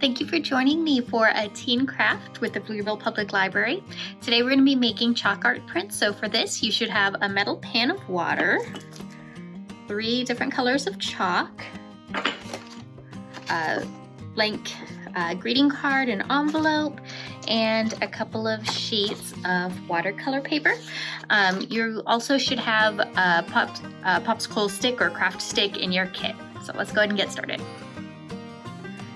Thank you for joining me for a teen craft with the Pflugerville Public Library. Today we're going to be making chalk art prints. So for this you should have a metal pan of water, three different colors of chalk, a blank uh, greeting card and envelope, and a couple of sheets of watercolor paper. Um, you also should have a pop, a popsicle stick or craft stick in your kit. So let's go ahead and get started.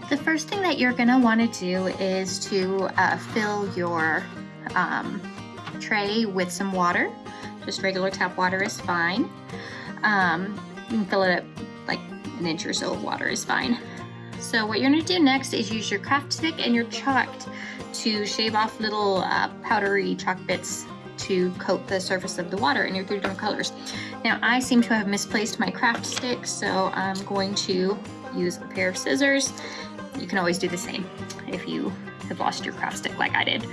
The first thing that you're gonna wanna do is to uh, fill your um, tray with some water. Just regular tap water is fine. Um, you can fill it up like an inch or so of water is fine. So what you're gonna do next is use your craft stick and your chalk to shave off little uh, powdery chalk bits to coat the surface of the water in your three different colors. Now I seem to have misplaced my craft stick, so I'm going to use a pair of scissors. You can always do the same if you have lost your craft stick like I did.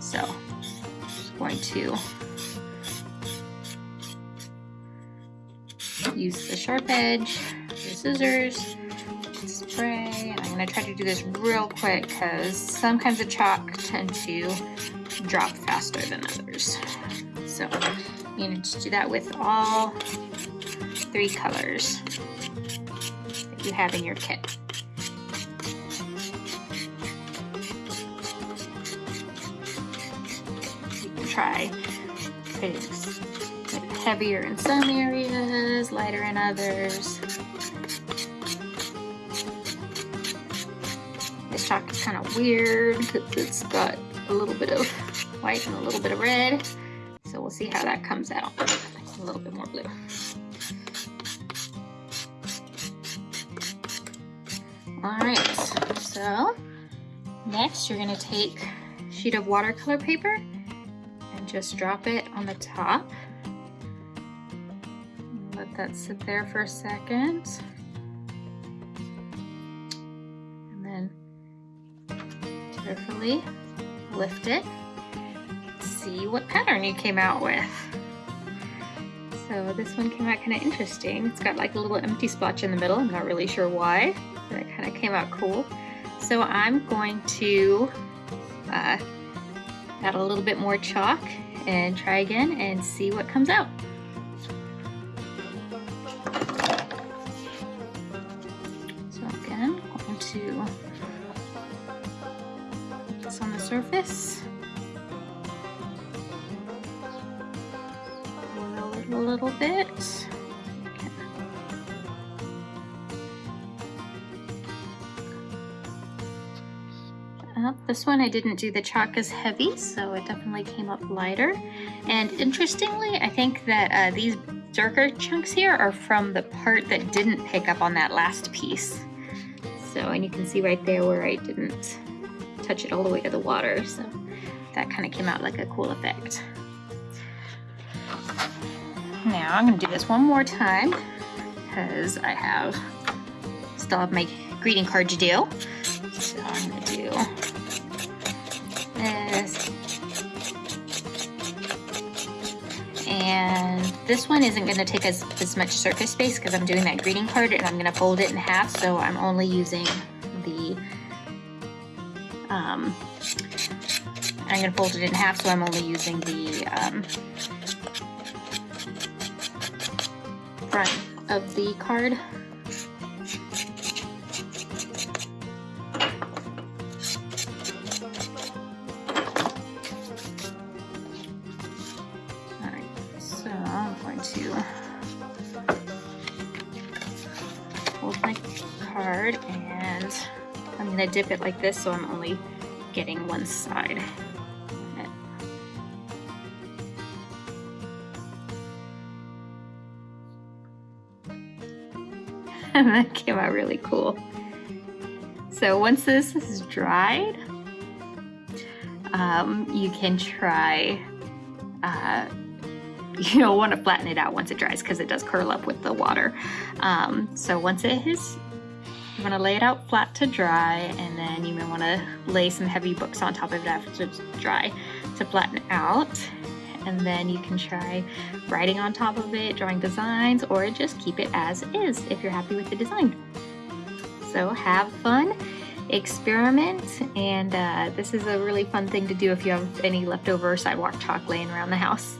So I'm going to use the sharp edge, the scissors, spray. And I'm gonna try to do this real quick because some kinds of chalk tend to drop faster than others. So you need to do that with all three colors that you have in your kit. Try it's heavier in some areas, lighter in others. This chalk is kind of weird because it's got a little bit of white and a little bit of red. So we'll see how that comes out. A little bit more blue. All right, so next you're gonna take a sheet of watercolor paper just drop it on the top. Let that sit there for a second. And then carefully lift it, see what pattern you came out with. So this one came out kind of interesting. It's got like a little empty splotch in the middle. I'm not really sure why, but it kind of came out cool. So I'm going to uh, add a little bit more chalk and try again and see what comes out. So again, I'm going to this on the surface. Oil it a little bit. Uh, this one I didn't do the chalk as heavy, so it definitely came up lighter. And interestingly, I think that uh, these darker chunks here are from the part that didn't pick up on that last piece. So, and you can see right there where I didn't touch it all the way to the water. So that kind of came out like a cool effect. Now I'm gonna do this one more time because I have still have my greeting card to do. So And this one isn't gonna take as, as much surface space because I'm doing that greeting card and I'm gonna fold it in half. So I'm only using the um, I'm going to fold it in half so I'm only using the um, front of the card. Going to hold my card and I'm going to dip it like this so I'm only getting one side. that came out really cool. So once this is dried, um, you can try, uh, you don't want to flatten it out once it dries because it does curl up with the water. Um, so once it is you want to lay it out flat to dry and then you may want to lay some heavy books on top of it after it's dry to flatten out and then you can try writing on top of it, drawing designs, or just keep it as is if you're happy with the design. So have fun experiment. And uh, this is a really fun thing to do if you have any leftover sidewalk chalk laying around the house.